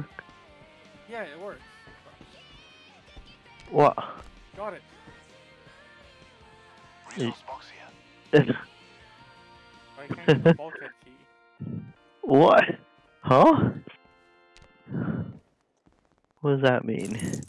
work? Yeah, it works. What? Got it. Resource box here. I oh, can't get bulkhead key. what? Huh? What does that mean?